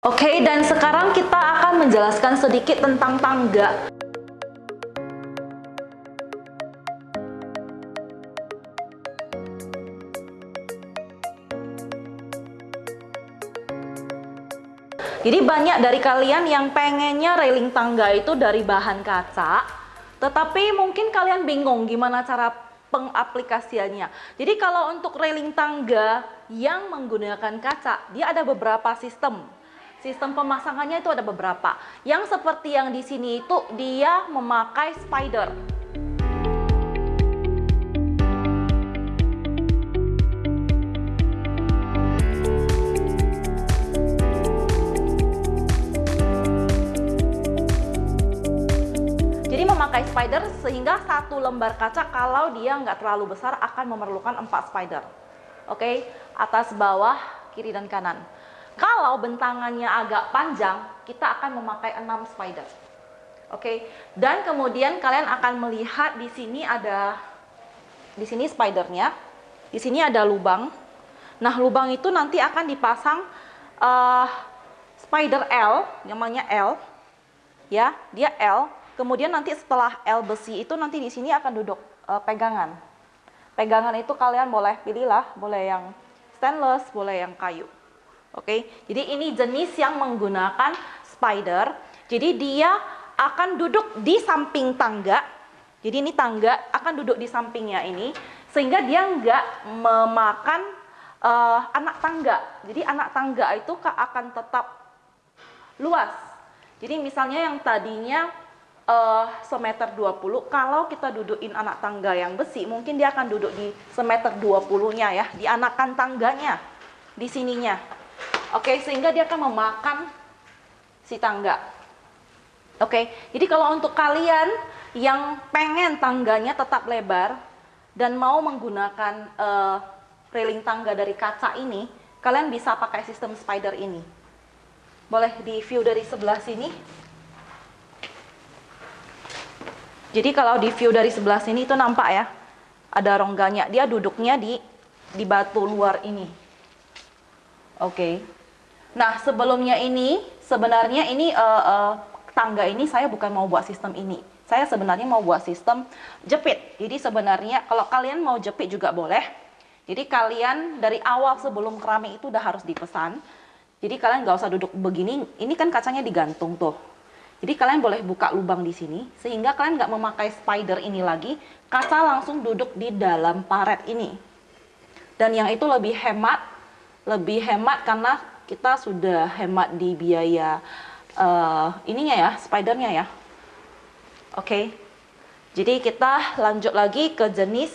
Oke, dan sekarang kita akan menjelaskan sedikit tentang tangga. Jadi banyak dari kalian yang pengennya railing tangga itu dari bahan kaca, tetapi mungkin kalian bingung gimana cara pengaplikasiannya. Jadi kalau untuk railing tangga yang menggunakan kaca, dia ada beberapa sistem. Sistem pemasangannya itu ada beberapa. Yang seperti yang di sini itu dia memakai spider. Jadi memakai spider sehingga satu lembar kaca kalau dia nggak terlalu besar akan memerlukan empat spider. Oke, atas bawah, kiri dan kanan. Kalau bentangannya agak panjang, kita akan memakai 6 spider. Oke. Dan kemudian kalian akan melihat di sini ada di sini spidernya. Di sini ada lubang. Nah, lubang itu nanti akan dipasang uh, spider L, namanya L. Ya, dia L. Kemudian nanti setelah L besi itu nanti di sini akan duduk uh, pegangan. Pegangan itu kalian boleh pilihlah, boleh yang stainless, boleh yang kayu. Oke, jadi ini jenis yang menggunakan spider. Jadi dia akan duduk di samping tangga. Jadi ini tangga akan duduk di sampingnya ini, sehingga dia nggak memakan uh, anak tangga. Jadi anak tangga itu akan tetap luas. Jadi misalnya yang tadinya uh, semeter 20, kalau kita dudukin anak tangga yang besi, mungkin dia akan duduk di semeter 20-nya ya, di anakan tangganya, di sininya. Oke, sehingga dia akan memakan si tangga. Oke, jadi kalau untuk kalian yang pengen tangganya tetap lebar dan mau menggunakan uh, railing tangga dari kaca ini, kalian bisa pakai sistem spider ini. Boleh di view dari sebelah sini. Jadi kalau di view dari sebelah sini itu nampak ya, ada rongganya. Dia duduknya di di batu luar ini. Oke. Okay. Nah, sebelumnya ini sebenarnya ini uh, uh, tangga ini saya bukan mau buat sistem ini. Saya sebenarnya mau buat sistem jepit. Jadi sebenarnya kalau kalian mau jepit juga boleh. Jadi kalian dari awal sebelum keramik itu udah harus dipesan. Jadi kalian nggak usah duduk begini. Ini kan kacanya digantung tuh. Jadi kalian boleh buka lubang di sini sehingga kalian nggak memakai spider ini lagi. Kaca langsung duduk di dalam paret ini. Dan yang itu lebih hemat, lebih hemat karena kita sudah hemat di biaya uh, ininya ya, spidernya ya. Oke. Okay. Jadi kita lanjut lagi ke jenis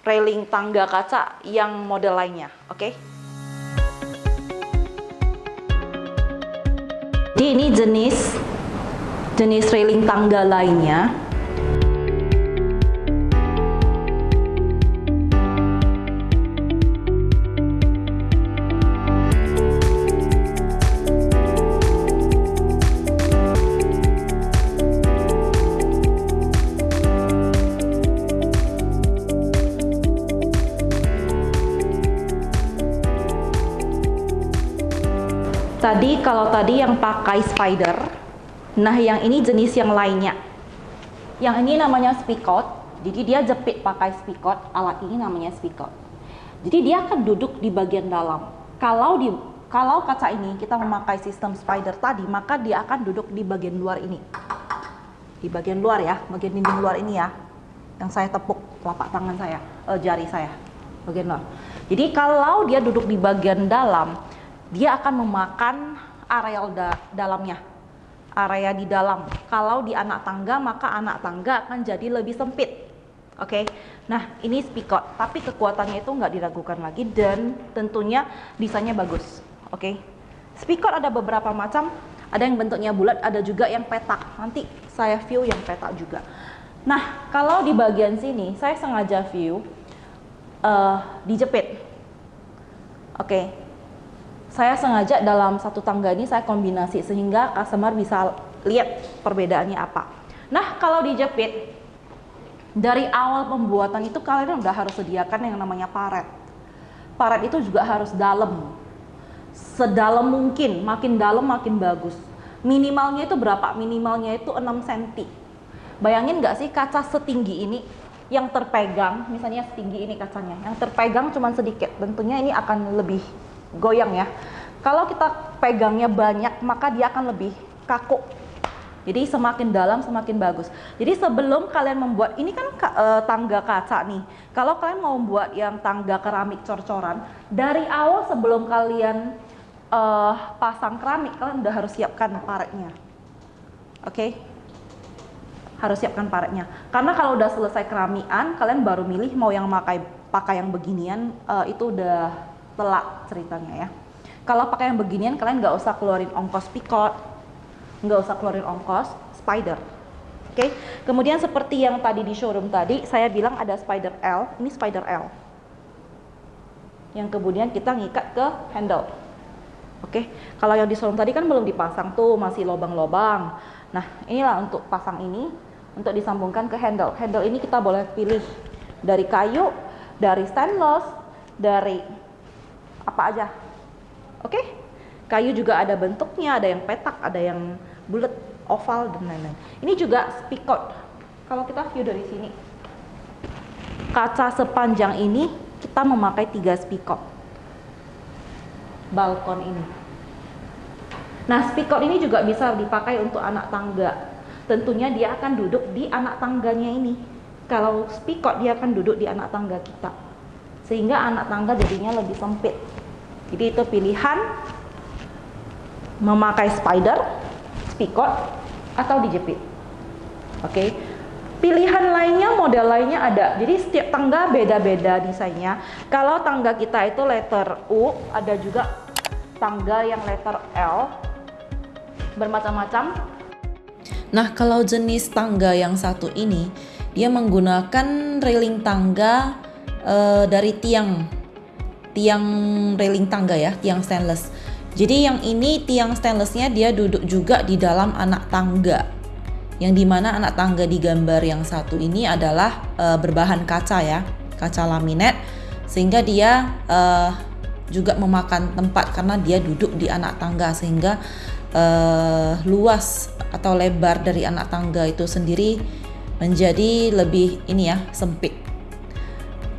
railing tangga kaca yang model lainnya, oke? Okay? Jadi ini jenis jenis railing tangga lainnya Tadi kalau tadi yang pakai spider, nah yang ini jenis yang lainnya. Yang ini namanya spikot, jadi dia jepit pakai spikot, alat ini namanya spikot. Jadi dia akan duduk di bagian dalam. Kalau di kalau kaca ini kita memakai sistem spider tadi, maka dia akan duduk di bagian luar ini. Di bagian luar ya, bagian dinding luar ini ya. Yang saya tepuk telapak tangan saya, eh, jari saya, bagian luar. Jadi kalau dia duduk di bagian dalam, dia akan memakan areal da dalamnya area di dalam kalau di anak tangga maka anak tangga akan jadi lebih sempit oke okay? nah ini spikot tapi kekuatannya itu nggak diragukan lagi dan tentunya desainnya bagus oke okay? spikot ada beberapa macam ada yang bentuknya bulat ada juga yang petak nanti saya view yang petak juga nah kalau di bagian sini saya sengaja view uh, dijepit oke okay saya sengaja dalam satu tangga ini saya kombinasi sehingga customer bisa lihat perbedaannya apa. Nah, kalau dijepit dari awal pembuatan itu kalian udah harus sediakan yang namanya paret. Paret itu juga harus dalam. sedalam mungkin, makin dalam makin bagus. Minimalnya itu berapa? Minimalnya itu 6 cm. Bayangin nggak sih kaca setinggi ini yang terpegang, misalnya setinggi ini kacanya, yang terpegang cuma sedikit, tentunya ini akan lebih goyang ya. Kalau kita pegangnya banyak, maka dia akan lebih kaku. Jadi semakin dalam semakin bagus. Jadi sebelum kalian membuat ini kan e, tangga kaca nih. Kalau kalian mau membuat yang tangga keramik cor-coran, dari awal sebelum kalian e, pasang keramik, kalian udah harus siapkan paretnya. Oke? Okay? Harus siapkan paretnya. Karena kalau udah selesai keramikan, kalian baru milih mau yang pakai pakai yang beginian, e, itu udah telak ceritanya ya. Kalau pakai yang beginian, kalian nggak usah keluarin ongkos pikot, nggak usah keluarin ongkos spider oke okay? kemudian seperti yang tadi di showroom tadi saya bilang ada spider L ini spider L yang kemudian kita ngikat ke handle oke okay? kalau yang di showroom tadi kan belum dipasang tuh masih lobang-lobang nah inilah untuk pasang ini untuk disambungkan ke handle handle ini kita boleh pilih dari kayu dari stainless dari apa aja oke okay? kayu juga ada bentuknya ada yang petak ada yang bulat, oval dan lain-lain. Ini juga spikot. Kalau kita view dari sini, kaca sepanjang ini kita memakai tiga spikot. Balkon ini. Nah, spikot ini juga bisa dipakai untuk anak tangga. Tentunya dia akan duduk di anak tangganya ini. Kalau spikot dia akan duduk di anak tangga kita. Sehingga anak tangga jadinya lebih sempit. Jadi itu pilihan memakai spider pikot atau dijepit. Oke. Okay. Pilihan lainnya, model lainnya ada. Jadi setiap tangga beda-beda desainnya. Kalau tangga kita itu letter U, ada juga tangga yang letter L. Bermacam-macam. Nah, kalau jenis tangga yang satu ini, dia menggunakan railing tangga uh, dari tiang tiang railing tangga ya, tiang stainless. Jadi yang ini tiang stainlessnya dia duduk juga di dalam anak tangga. Yang di mana anak tangga di gambar yang satu ini adalah e, berbahan kaca ya, kaca laminate, sehingga dia e, juga memakan tempat karena dia duduk di anak tangga sehingga e, luas atau lebar dari anak tangga itu sendiri menjadi lebih ini ya sempit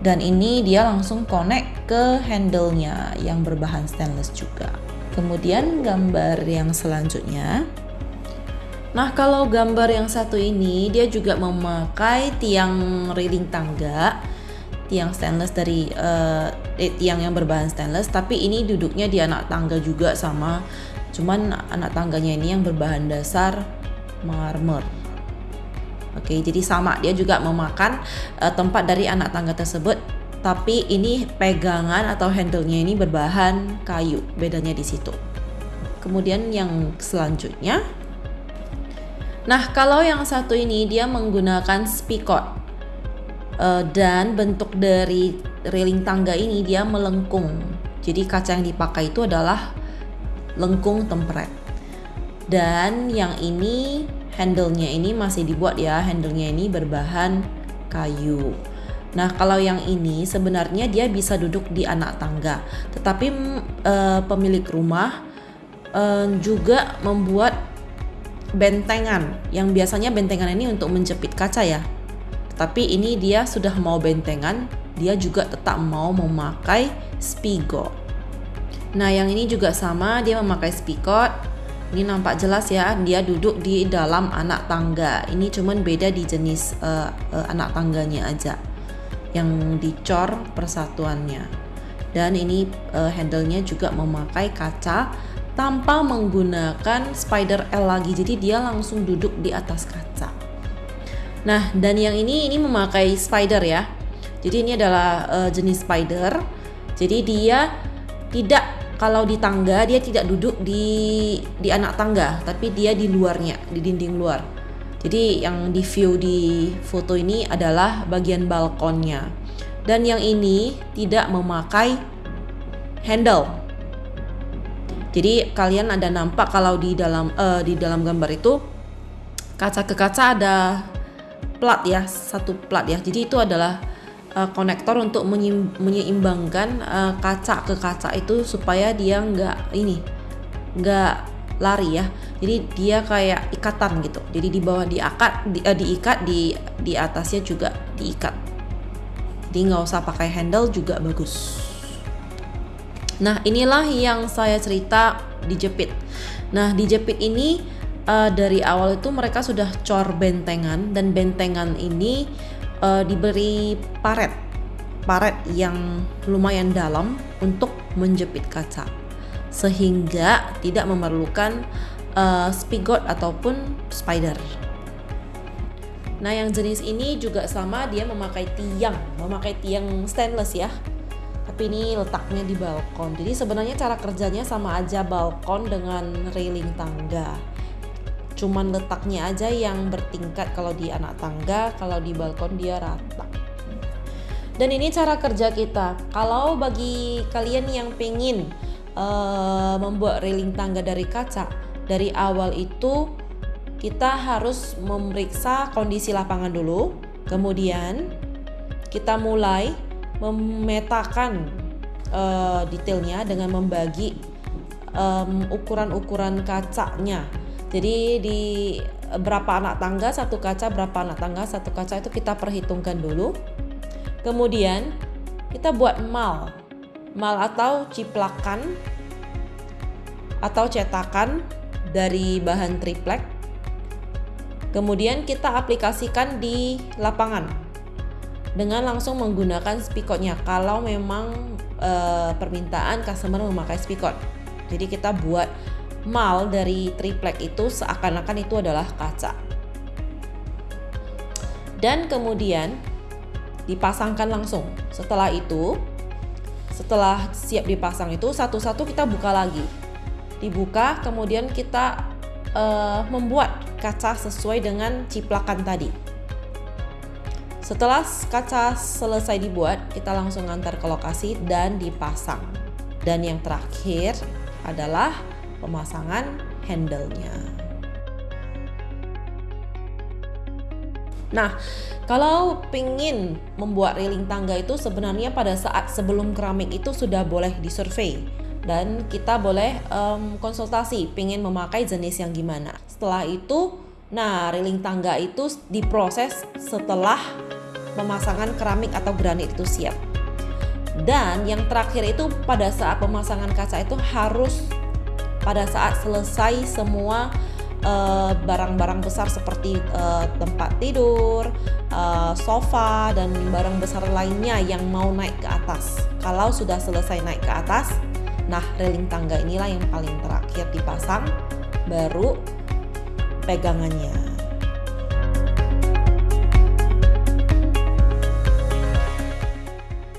dan ini dia langsung connect ke handle-nya yang berbahan stainless juga. Kemudian gambar yang selanjutnya. Nah, kalau gambar yang satu ini dia juga memakai tiang railing tangga, tiang stainless dari uh, eh, tiang yang berbahan stainless, tapi ini duduknya di anak tangga juga sama, cuman anak tangganya ini yang berbahan dasar marmer. Oke, jadi sama dia juga memakan uh, tempat dari anak tangga tersebut tapi ini pegangan atau handle-nya ini berbahan kayu, bedanya di situ. Kemudian yang selanjutnya, nah kalau yang satu ini dia menggunakan spikot uh, dan bentuk dari railing tangga ini dia melengkung. Jadi kaca yang dipakai itu adalah lengkung tempret. Dan yang ini handle-nya ini masih dibuat ya, handle-nya ini berbahan kayu. Nah, kalau yang ini sebenarnya dia bisa duduk di anak tangga, tetapi e, pemilik rumah e, juga membuat bentengan yang biasanya bentengan ini untuk menjepit kaca ya. Tapi ini dia sudah mau bentengan, dia juga tetap mau memakai spigot. Nah, yang ini juga sama, dia memakai spigot. Ini nampak jelas ya, dia duduk di dalam anak tangga. Ini cuman beda di jenis uh, uh, anak tangganya aja yang dicor persatuannya. Dan ini uh, handle-nya juga memakai kaca tanpa menggunakan spider L lagi. Jadi dia langsung duduk di atas kaca. Nah, dan yang ini ini memakai spider ya. Jadi ini adalah uh, jenis spider. Jadi dia tidak kalau di tangga dia tidak duduk di di anak tangga, tapi dia di luarnya, di dinding luar. Jadi yang di view di foto ini adalah bagian balkonnya. Dan yang ini tidak memakai handle. Jadi kalian ada nampak kalau di dalam uh, di dalam gambar itu kaca ke kaca ada plat ya, satu plat ya. Jadi itu adalah uh, konektor untuk menyeimbangkan uh, kaca ke kaca itu supaya dia nggak ini nggak lari ya. Jadi dia kayak ikatan gitu. Jadi di bawah diikat di, uh, diikat di di atasnya juga diikat. Jadi nggak usah pakai handle juga bagus. Nah inilah yang saya cerita dijepit nah dijepit ini uh, dari awal itu mereka sudah cor bentengan. Dan bentengan ini uh, diberi paret paret yang lumayan dalam untuk menjepit kaca sehingga tidak memerlukan uh, spigot ataupun spider. Nah, yang jenis ini juga sama dia memakai tiang, memakai tiang stainless ya. Tapi ini letaknya di balkon. Jadi sebenarnya cara kerjanya sama aja balkon dengan railing tangga cuman letaknya aja yang bertingkat kalau di anak tangga kalau di balkon dia rata. Dan ini cara kerja kita. Kalau bagi kalian yang pengen uh, membuat railing tangga dari kaca dari awal itu kita harus memeriksa kondisi lapangan dulu kemudian kita mulai memetakan uh, detailnya dengan membagi um, ukuran-ukuran kacanya jadi di berapa anak tangga satu kaca, berapa anak tangga satu kaca itu kita perhitungkan dulu. Kemudian kita buat mal, mal atau ciplakan atau cetakan dari bahan triplek. Kemudian kita aplikasikan di lapangan dengan langsung menggunakan spikotnya kalau memang e, permintaan customer memakai spikot. Jadi kita buat mal dari triplek itu seakan-akan itu adalah kaca. Dan kemudian dipasangkan langsung. Setelah itu, setelah siap dipasang itu satu-satu kita buka lagi. Dibuka, kemudian kita uh, membuat kaca sesuai dengan ciplakan tadi. Setelah kaca selesai dibuat, kita langsung antar ke lokasi dan dipasang. Dan yang terakhir adalah pemasangan handle-nya. Nah, kalau pingin membuat railing tangga itu sebenarnya pada saat sebelum keramik itu sudah boleh disurvey dan kita boleh um, konsultasi pingin memakai jenis yang gimana. Setelah itu, nah railing tangga itu diproses setelah pemasangan keramik atau granit itu siap. Dan yang terakhir itu pada saat pemasangan kaca itu harus pada saat selesai semua eh, barang-barang uh, besar seperti uh, tempat tidur, uh, sofa dan barang besar lainnya yang mau naik ke atas. Kalau sudah selesai naik ke atas, nah railing tangga inilah yang paling terakhir dipasang, baru pegangannya.